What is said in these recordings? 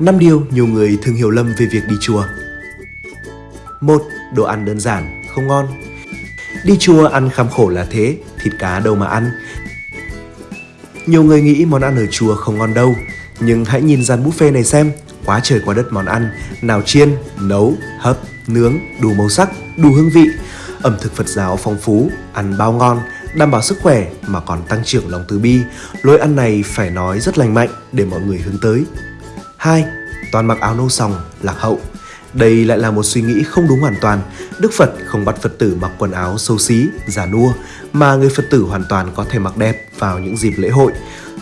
5 điều nhiều người thường hiểu lầm về việc đi chùa. 1. Đồ ăn đơn giản, không ngon. Đi chùa ăn khám khổ là thế, thịt cá đâu mà ăn. Nhiều người nghĩ món ăn ở chùa không ngon đâu, nhưng hãy nhìn dàn buffet này xem, quá trời quá đất món ăn, nào chiên, nấu, hấp, nướng, đủ màu sắc, đủ hương vị. Ẩm thực Phật giáo phong phú, ăn bao ngon, đảm bảo sức khỏe mà còn tăng trưởng lòng từ bi. Lối ăn này phải nói rất lành mạnh để mọi người hướng tới. 2. Toàn mặc áo nâu sòng, lạc hậu. Đây lại là một suy nghĩ không đúng hoàn toàn. Đức Phật không bắt Phật tử mặc quần áo xấu xí, giả nua, mà người Phật tử hoàn toàn có thể mặc đẹp vào những dịp lễ hội.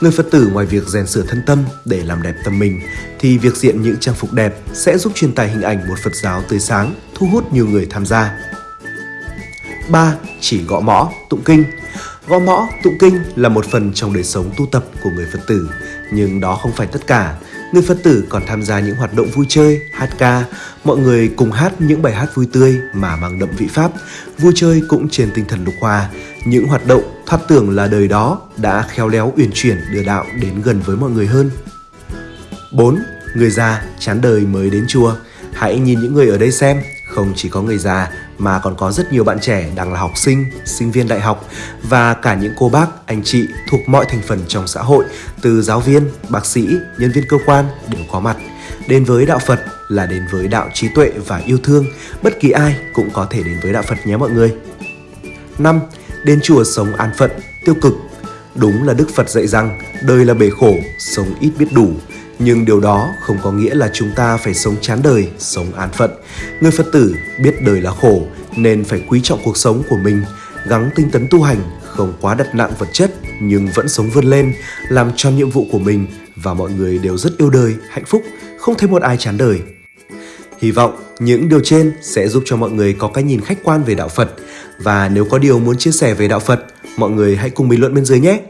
Người Phật tử ngoài việc rèn sửa thân tâm để làm đẹp tâm mình, thì việc diện những trang phục đẹp sẽ giúp truyền tải hình ảnh một Phật giáo tươi sáng, thu hút nhiều người tham gia. 3. Chỉ gõ mõ, tụng kinh Gõ mõ, tụng kinh là một phần trong đời sống tu tập của người Phật tử, nhưng đó không phải tất cả. Người Phật tử còn tham gia những hoạt động vui chơi, hát ca, mọi người cùng hát những bài hát vui tươi mà mang đậm vị Pháp, vui chơi cũng trên tinh thần lục hòa. Những hoạt động thoát tưởng là đời đó đã khéo léo uyển chuyển đưa đạo đến gần với mọi người hơn. 4. Người già chán đời mới đến chùa. Hãy nhìn những người ở đây xem, không chỉ có người già mà còn có rất nhiều bạn trẻ đang là học sinh, sinh viên đại học và cả những cô bác, anh chị thuộc mọi thành phần trong xã hội, từ giáo viên, bác sĩ, nhân viên cơ quan đều có mặt. Đến với đạo Phật là đến với đạo trí tuệ và yêu thương, bất kỳ ai cũng có thể đến với đạo Phật nhé mọi người. 5. Đến chùa sống an phận, tiêu cực. Đúng là Đức Phật dạy rằng đời là bể khổ, sống ít biết đủ, nhưng điều đó không có nghĩa là chúng ta phải sống chán đời, sống an phận. Người Phật tử biết đời là khổ nên phải quý trọng cuộc sống của mình, gắng tinh tấn tu hành, không quá đặt nặng vật chất nhưng vẫn sống vươn lên, làm tròn nhiệm vụ của mình và mọi người đều rất yêu đời, hạnh phúc, không thấy một ai chán đời. Hy vọng những điều trên sẽ giúp cho mọi người có cái nhìn khách quan về đạo Phật và nếu có điều muốn chia sẻ về đạo Phật, mọi người hãy cùng bình luận bên dưới nhé.